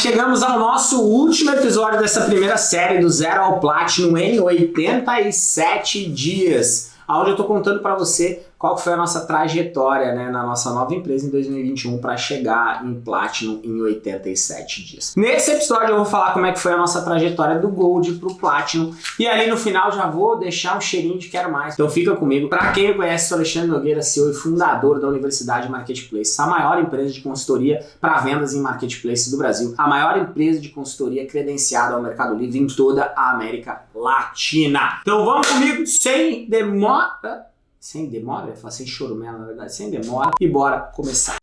chegamos ao nosso último episódio dessa primeira série do Zero ao Platinum em 87 dias, onde eu tô contando para você qual foi a nossa trajetória né, na nossa nova empresa em 2021 para chegar em Platinum em 87 dias. Nesse episódio eu vou falar como é que foi a nossa trajetória do Gold para o Platinum e ali no final já vou deixar um cheirinho de quero mais. Então fica comigo. Para quem conhece, sou Alexandre Nogueira, CEO e fundador da Universidade Marketplace, a maior empresa de consultoria para vendas em marketplace do Brasil, a maior empresa de consultoria credenciada ao Mercado Livre em toda a América Latina. Então vamos comigo sem demora sem demora, eu falar sem chorumela na verdade, sem demora, e bora começar.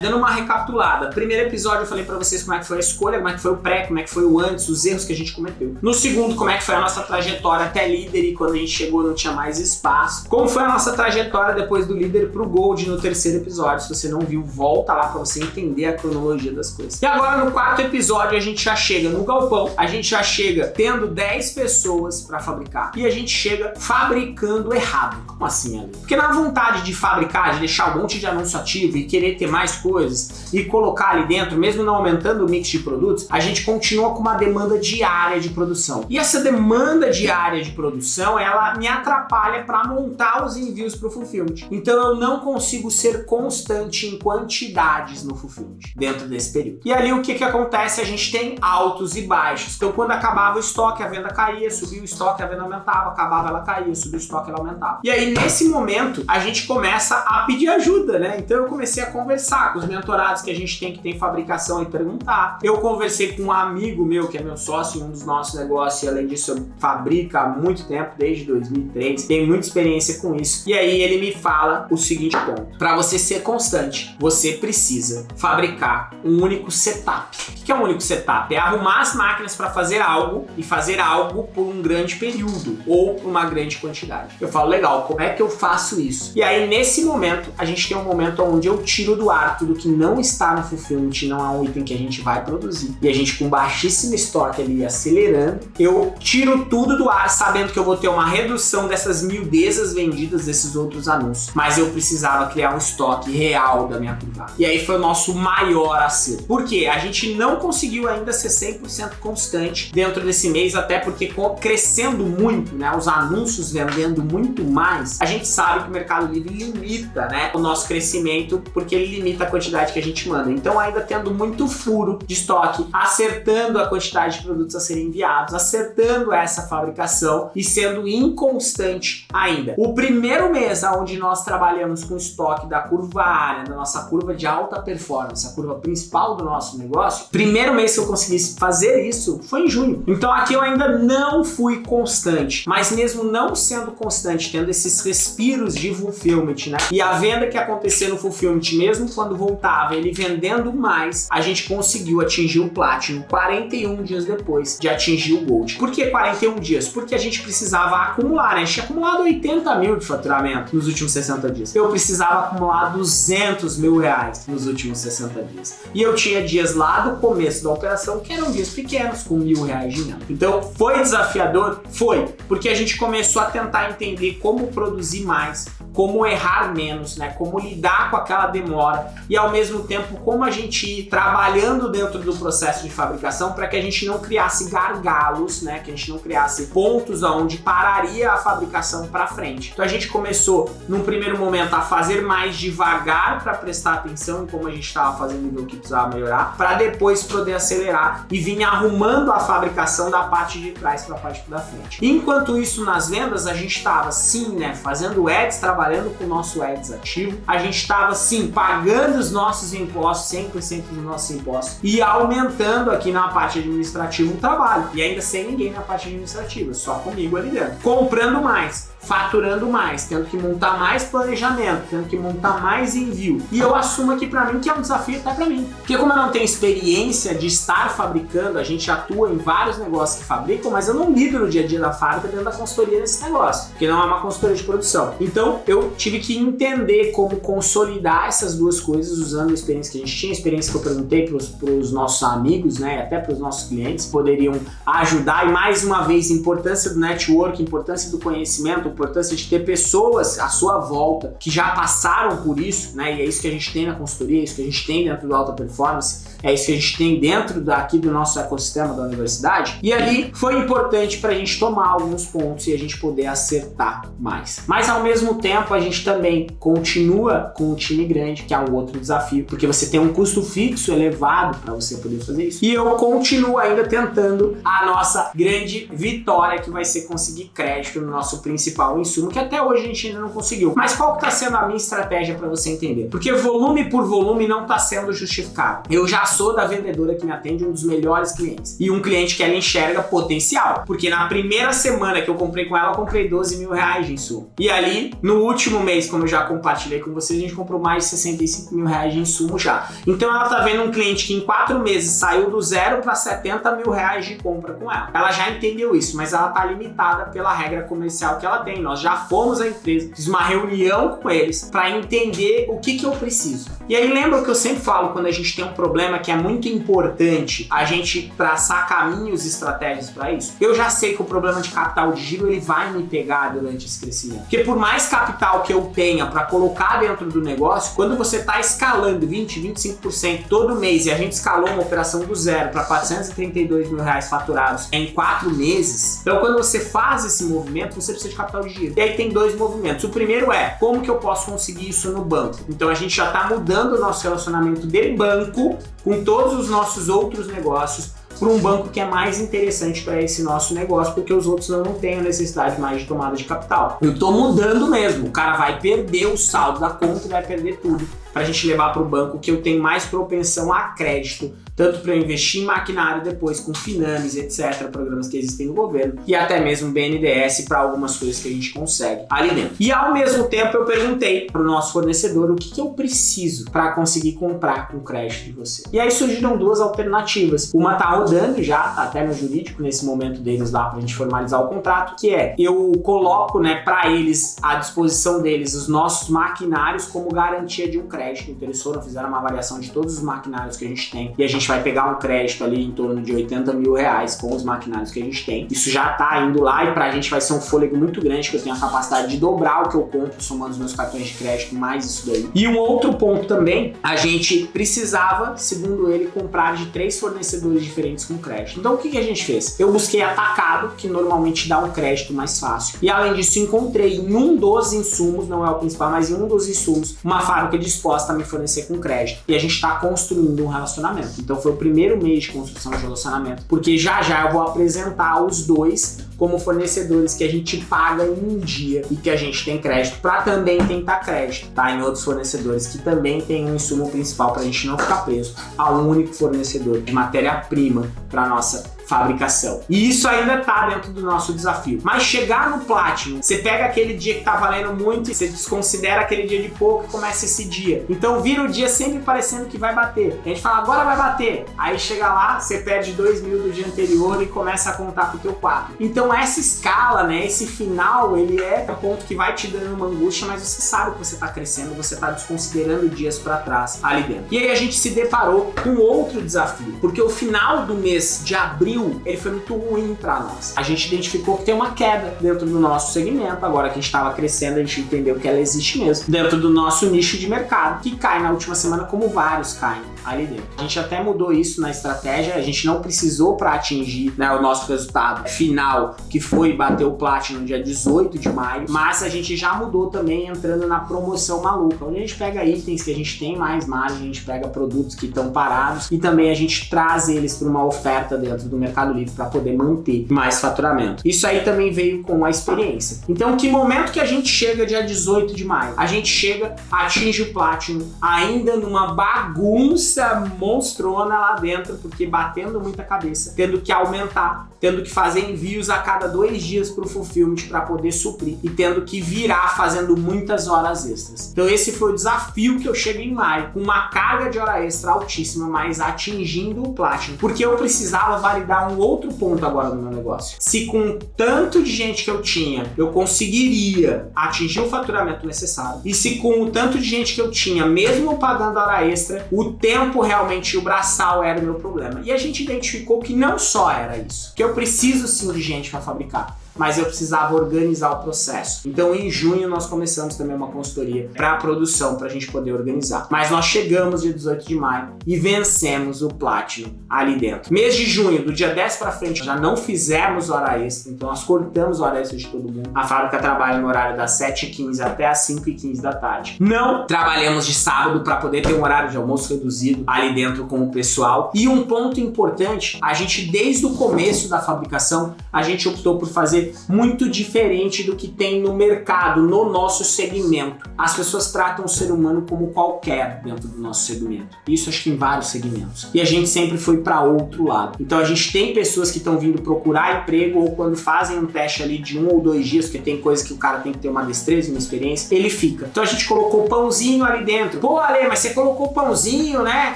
Dando uma recapitulada, primeiro episódio eu falei pra vocês como é que foi a escolha, como é que foi o pré, como é que foi o antes, os erros que a gente cometeu. No segundo, como é que foi a nossa trajetória até líder e quando a gente chegou não tinha mais espaço. Como foi a nossa trajetória depois do líder pro gold no terceiro episódio. Se você não viu, volta lá pra você entender a cronologia das coisas. E agora no quarto episódio a gente já chega no galpão, a gente já chega tendo 10 pessoas pra fabricar e a gente chega fabricando errado. Como assim, Ali? Porque na vontade de fabricar, de deixar um monte de anúncio ativo e querer ter mais coisas, coisas e colocar ali dentro, mesmo não aumentando o mix de produtos, a gente continua com uma demanda diária de produção. E essa demanda diária de produção, ela me atrapalha para montar os envios para o fulfillment. Então eu não consigo ser constante em quantidades no fulfillment dentro desse período. E ali o que que acontece? A gente tem altos e baixos. Então quando acabava o estoque, a venda caía, subia o estoque, a venda aumentava, acabava, ela caía, subia o estoque, ela aumentava. E aí nesse momento a gente começa a pedir ajuda, né? Então eu comecei a conversar com os mentorados que a gente tem que tem fabricação e perguntar. Eu conversei com um amigo meu, que é meu sócio em um dos nossos negócios, e além disso eu fabrico há muito tempo, desde 2003, tem muita experiência com isso. E aí ele me fala o seguinte ponto. Para você ser constante, você precisa fabricar um único setup. O que é um único setup? É arrumar as máquinas para fazer algo e fazer algo por um grande período ou por uma grande quantidade. Eu falo, legal, como é que eu faço isso? E aí nesse momento, a gente tem um momento onde eu tiro do ar tudo que não está no fulfillment, não é um item que a gente vai produzir, e a gente com baixíssimo estoque ali acelerando, eu tiro tudo do ar sabendo que eu vou ter uma redução dessas miudezas vendidas desses outros anúncios, mas eu precisava criar um estoque real da minha curva. E aí foi o nosso maior acerto. Por quê? A gente não conseguiu ainda ser 100% constante dentro desse mês, até porque crescendo muito, né, os anúncios vendendo muito mais, a gente sabe que o Mercado Livre limita, né, o nosso crescimento, porque ele limita a quantidade que a gente manda. Então ainda tendo muito furo de estoque, acertando a quantidade de produtos a serem enviados, acertando essa fabricação e sendo inconstante ainda. O primeiro mês onde nós trabalhamos com estoque da curva área, da nossa curva de alta performance, a curva principal do nosso negócio, primeiro mês que eu consegui fazer isso foi em junho. Então aqui eu ainda não fui constante, mas mesmo não sendo constante, tendo esses respiros de fulfillment, né? E a venda que acontecer no fulfillment, mesmo quando voltar ele vendendo mais, a gente conseguiu atingir o Platinum 41 dias depois de atingir o Gold. Por que 41 dias? Porque a gente precisava acumular, né? A gente tinha acumulado 80 mil de faturamento nos últimos 60 dias. Eu precisava acumular 200 mil reais nos últimos 60 dias. E eu tinha dias lá do começo da operação que eram dias pequenos, com mil reais de venda. Então, foi desafiador? Foi, porque a gente começou a tentar entender como produzir mais, como errar menos, né? Como lidar com aquela demora e ao mesmo tempo como a gente ir trabalhando dentro do processo de fabricação para que a gente não criasse gargalos, né? Que a gente não criasse pontos onde pararia a fabricação para frente. Então a gente começou num primeiro momento a fazer mais devagar para prestar atenção em como a gente estava fazendo e o que precisava melhorar, para depois poder acelerar e vir arrumando a fabricação da parte de trás para a parte da frente. Enquanto isso nas vendas a gente estava sim, né, fazendo ads, trabalhando trabalhando com o nosso ads ativo, a gente estava sim pagando os nossos impostos, 100% dos nossos impostos e aumentando aqui na parte administrativa o trabalho e ainda sem ninguém na parte administrativa, só comigo ali dentro. Comprando mais, faturando mais, tendo que montar mais planejamento, tendo que montar mais envio. E eu assumo aqui para mim que é um desafio até para mim. Porque como eu não tenho experiência de estar fabricando, a gente atua em vários negócios que fabricam, mas eu não lido no dia a dia da fábrica dentro da consultoria desse negócio, porque não é uma consultoria de produção. Então eu tive que entender como consolidar essas duas coisas usando a experiência que a gente tinha, a experiência que eu perguntei para os nossos amigos, né, até para os nossos clientes, poderiam ajudar e mais uma vez importância do network, importância do conhecimento, importância de ter pessoas à sua volta que já passaram por isso, né? E é isso que a gente tem na consultoria, é isso que a gente tem dentro do Alta Performance, é isso que a gente tem dentro daqui do nosso ecossistema da universidade. E ali foi importante para a gente tomar alguns pontos e a gente poder acertar mais. Mas ao mesmo tempo a gente também continua com um time grande, que é um outro desafio, porque você tem um custo fixo elevado para você poder fazer isso. E eu continuo ainda tentando a nossa grande vitória, que vai ser conseguir crédito no nosso principal insumo, que até hoje a gente ainda não conseguiu. Mas qual está sendo a minha estratégia para você entender? Porque volume por volume não está sendo justificado. Eu já sou da vendedora que me atende um dos melhores clientes. E um cliente que ela enxerga potencial. Porque na primeira semana que eu comprei com ela, eu comprei 12 mil reais de insumo. E ali, no último mês, como eu já compartilhei com vocês, a gente comprou mais de 65 mil reais de insumo já. Então ela tá vendo um cliente que em quatro meses saiu do zero para 70 mil reais de compra com ela. Ela já entendeu isso, mas ela tá limitada pela regra comercial que ela tem. Nós já fomos à empresa, fiz uma reunião com eles para entender o que, que eu preciso. E aí lembra que eu sempre falo quando a gente tem um problema que é muito importante a gente traçar caminhos e estratégias para isso? Eu já sei que o problema de capital de giro ele vai me pegar durante esse crescimento. Porque por mais capital que eu tenha para colocar dentro do negócio, quando você está escalando 20, 25% todo mês e a gente escalou uma operação do zero para 432 mil reais faturados em quatro meses, então quando você faz esse movimento, você precisa de capital de giro. E aí tem dois movimentos. O primeiro é, como que eu posso conseguir isso no banco? Então a gente já está mudando o nosso relacionamento de banco com todos os nossos outros negócios para um banco que é mais interessante para esse nosso negócio, porque os outros não têm a necessidade mais de tomada de capital. Eu estou mudando mesmo, o cara vai perder o saldo da conta e vai perder tudo para a gente levar para o banco que eu tenho mais propensão a crédito, tanto para investir em maquinário depois com Finames, etc., programas que existem no governo, e até mesmo BNDES para algumas coisas que a gente consegue ali dentro. E ao mesmo tempo eu perguntei para o nosso fornecedor o que, que eu preciso para conseguir comprar com crédito de você. E aí surgiram duas alternativas. Uma tá rodando já, tá até no jurídico nesse momento deles lá para a gente formalizar o contrato, que é eu coloco né, para eles à disposição deles os nossos maquinários como garantia de um crédito. Então eles foram, fizeram uma avaliação de todos os maquinários que a gente tem e a gente vai pegar um crédito ali em torno de 80 mil reais com os maquinários que a gente tem. Isso já tá indo lá e pra gente vai ser um fôlego muito grande, que eu tenho a capacidade de dobrar o que eu compro somando os meus cartões de crédito mais isso daí. E um outro ponto também, a gente precisava, segundo ele, comprar de três fornecedores diferentes com crédito. Então o que, que a gente fez? Eu busquei atacado, que normalmente dá um crédito mais fácil. E além disso, encontrei em um dos insumos, não é o principal, mas em um dos insumos, uma fábrica disposta a me fornecer com crédito. E a gente está construindo um relacionamento. Então foi o primeiro mês de construção de relacionamento, porque já já eu vou apresentar os dois como fornecedores que a gente paga em um dia e que a gente tem crédito para também tentar crédito, tá? Em outros fornecedores que também tem um insumo principal para a gente não ficar preso a um único fornecedor de matéria-prima para nossa fabricação. E isso ainda tá dentro do nosso desafio. Mas chegar no Platinum, você pega aquele dia que tá valendo muito e você desconsidera aquele dia de pouco e começa esse dia. Então vira o dia sempre parecendo que vai bater. A gente fala, agora vai bater. Aí chega lá, você perde 2 mil do dia anterior e começa a contar pro teu 4. Então essa escala, né, esse final, ele é o ponto que vai te dando uma angústia, mas você sabe que você tá crescendo, você tá desconsiderando dias para trás ali dentro. E aí a gente se deparou com outro desafio, porque o final do mês de abril abril, ele foi muito ruim para nós. A gente identificou que tem uma queda dentro do nosso segmento, agora que a gente estava crescendo, a gente entendeu que ela existe mesmo, dentro do nosso nicho de mercado, que cai na última semana como vários caem ali dentro. A gente até mudou isso na estratégia, a gente não precisou para atingir né, o nosso resultado final, que foi bater o Platinum dia 18 de maio, mas a gente já mudou também entrando na promoção maluca, onde a gente pega itens que a gente tem mais margem, a gente pega produtos que estão parados e também a gente traz eles para uma oferta dentro do Mercado Livre para poder manter mais faturamento. Isso aí também veio com a experiência. Então, que momento que a gente chega dia 18 de maio? A gente chega, atinge o Platinum ainda numa bagunça monstrona lá dentro, porque batendo muita cabeça, tendo que aumentar, tendo que fazer envios a cada dois dias para o Fulfillment para poder suprir e tendo que virar fazendo muitas horas extras. Então esse foi o desafio que eu cheguei em maio, com uma carga de hora extra altíssima, mas atingindo o Platinum, porque eu precisava validar um outro ponto agora no meu negócio. Se com tanto de gente que eu tinha, eu conseguiria atingir o faturamento necessário, e se com o tanto de gente que eu tinha, mesmo pagando hora extra, o tempo tempo realmente o braçal era o meu problema. E a gente identificou que não só era isso, que eu preciso sim de gente para fabricar. Mas eu precisava organizar o processo. Então em junho nós começamos também uma consultoria para a produção, para a gente poder organizar. Mas nós chegamos dia 18 de maio e vencemos o Platinum ali dentro. Mês de junho, do dia 10 para frente, já não fizemos hora extra, então nós cortamos hora extra de todo mundo. A fábrica trabalha no horário das 7h15 até as 5h15 da tarde. Não trabalhamos de sábado para poder ter um horário de almoço reduzido ali dentro com o pessoal. E um ponto importante, a gente desde o começo da fabricação, a gente optou por fazer muito diferente do que tem no mercado, no nosso segmento. As pessoas tratam o ser humano como qualquer dentro do nosso segmento. Isso acho que em vários segmentos. E a gente sempre foi para outro lado. Então a gente tem pessoas que estão vindo procurar emprego ou quando fazem um teste ali de um ou dois dias, porque tem coisa que o cara tem que ter uma destreza, uma experiência, ele fica. Então a gente colocou pãozinho ali dentro. Pô, Ale, mas você colocou pãozinho, né?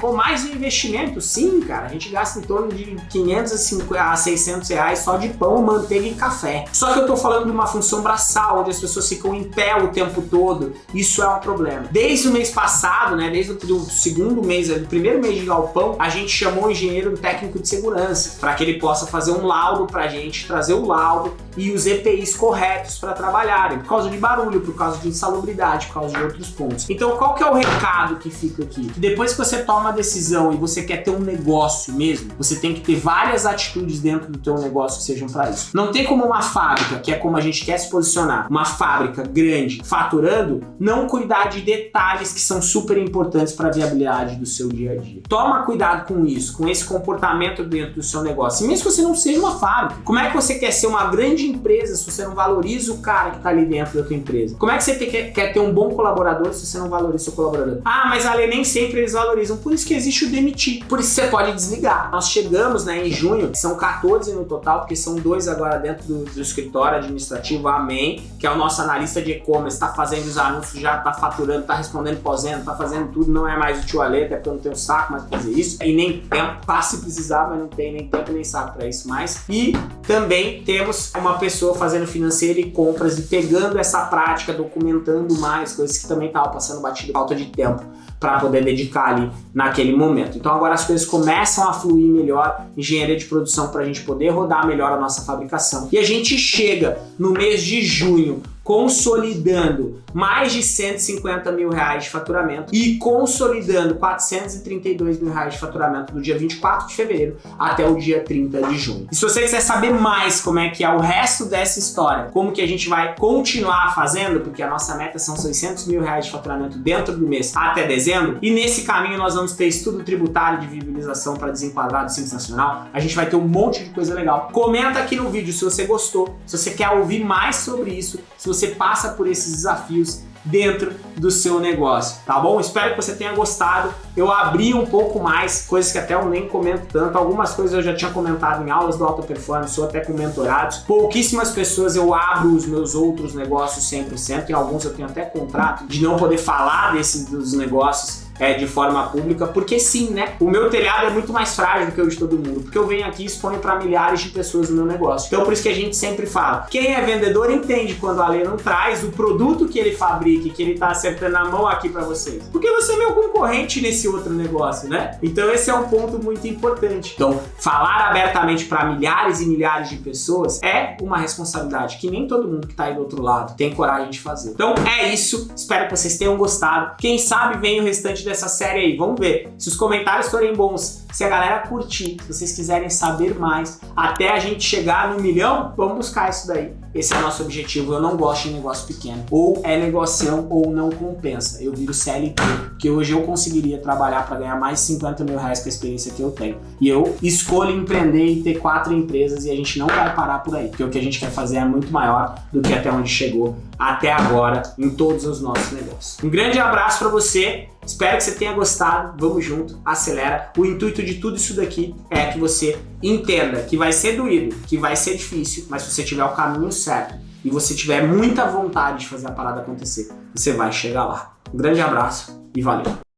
Com mais um investimento? Sim, cara. A gente gasta em torno de 500 a 600 reais só de pão, manteiga e café. Só que eu tô falando de uma função braçal, onde as pessoas ficam em pé o tempo todo. Isso é um problema. Desde o mês passado, né? Desde o segundo mês, do primeiro mês de galpão, a gente chamou um engenheiro técnico de segurança para que ele possa fazer um laudo pra gente, trazer o laudo e os EPIs corretos para trabalharem, por causa de barulho, por causa de insalubridade, por causa de outros pontos. Então qual que é o recado que fica aqui? Que depois que você toma a decisão e você quer ter um negócio mesmo, você tem que ter várias atitudes dentro do teu negócio que sejam para isso. Não tem como uma fábrica, que é como a gente quer se posicionar, uma fábrica grande, faturando, não cuidar de detalhes que são super importantes para a viabilidade do seu dia a dia. Toma cuidado com isso, com esse comportamento dentro do seu negócio. Mesmo que você não seja uma fábrica, como é que você quer ser uma grande empresa se você não valoriza o cara que está ali dentro da tua empresa? Como é que você quer, quer ter um bom colaborador se você não valoriza o seu colaborador? Ah, mas ali nem sempre eles valorizam. Por isso que existe o demitir. Por isso você pode desligar. Nós chegamos né, em junho, são 14 no total, porque são dois agora dentro do, do escritório administrativo, amém, que é o nosso analista de e-commerce, está fazendo os anúncios, já está faturando, está respondendo pós-venda, está fazendo tudo, não é mais o tio Ale, até porque eu não tenho saco mais para fazer isso, e nem tempo, tá se precisar, mas não tem nem tempo nem saco para isso mais. E também temos uma pessoa fazendo financeiro e compras e pegando essa prática, documentando mais, coisas que também estavam passando batido, falta de tempo para poder dedicar ali naquele momento. Então agora as coisas começam a fluir melhor, engenharia de produção para a gente poder rodar melhor a nossa fabricação. E a gente chega no mês de junho consolidando mais de 150 mil reais de faturamento e consolidando 432 mil reais de faturamento do dia 24 de fevereiro até o dia 30 de junho. E se você quiser saber mais como é que é o resto dessa história, como que a gente vai continuar fazendo, porque a nossa meta são 600 mil reais de faturamento dentro do mês até dezembro, e nesse caminho nós vamos ter estudo tributário de viabilização para desenquadrar do Simples Nacional, a gente vai ter um monte de coisa legal. Comenta aqui no vídeo se você gostou, se você quer ouvir mais sobre isso, se você passa por esses desafios dentro do seu negócio, tá bom? Espero que você tenha gostado. Eu abri um pouco mais, coisas que até eu nem comento tanto. Algumas coisas eu já tinha comentado em aulas do Alta Performance ou até com mentorados. Pouquíssimas pessoas eu abro os meus outros negócios 100%. Em alguns eu tenho até contrato de não poder falar desses dos negócios é, de forma pública, porque sim, né? O meu telhado é muito mais frágil do que o de todo mundo, porque eu venho aqui e exponho para milhares de pessoas no meu negócio. Então por isso que a gente sempre fala, quem é vendedor entende quando a lei não traz o produto que ele fabrica, que ele tá acertando a mão aqui para vocês. Porque você é meu concorrente nesse outro negócio, né? Então esse é um ponto muito importante. Então, falar abertamente para milhares e milhares de pessoas é uma responsabilidade que nem todo mundo que tá aí do outro lado tem coragem de fazer. Então é isso, espero que vocês tenham gostado. Quem sabe vem o restante dessa série aí. Vamos ver. Se os comentários forem bons, se a galera curtir, se vocês quiserem saber mais, até a gente chegar no milhão, vamos buscar isso daí. Esse é o nosso objetivo. Eu não gosto de negócio pequeno. Ou é negocião ou não compensa. Eu viro CLT, porque hoje eu conseguiria trabalhar para ganhar mais de 50 mil reais com a experiência que eu tenho. E eu escolho empreender e ter quatro empresas e a gente não vai parar por aí. Porque o que a gente quer fazer é muito maior do que até onde chegou até agora em todos os nossos negócios. Um grande abraço para você. Espero que você tenha gostado. Vamos junto, acelera. O intuito de tudo isso daqui é que você entenda que vai ser doído, que vai ser difícil, mas se você tiver o caminho certo e você tiver muita vontade de fazer a parada acontecer, você vai chegar lá. Um grande abraço e valeu!